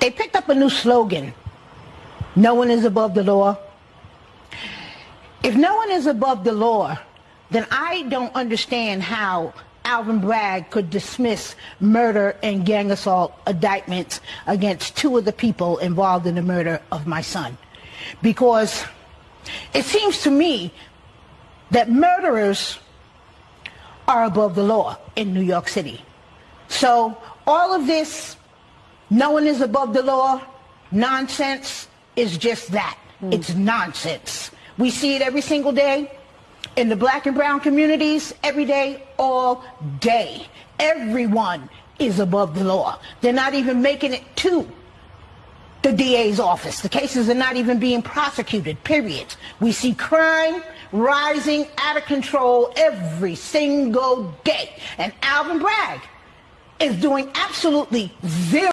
they picked up a new slogan. No one is above the law. If no one is above the law, then I don't understand how Alvin Bragg could dismiss murder and gang assault indictments against two of the people involved in the murder of my son. Because it seems to me that murderers are above the law in New York City. So all of this, no one is above the law, nonsense is just that. Mm. It's nonsense. We see it every single day in the black and brown communities, every day, all day. Everyone is above the law. They're not even making it to the DA's office. The cases are not even being prosecuted, period. We see crime rising out of control every single day. And Alvin Bragg is doing absolutely zero.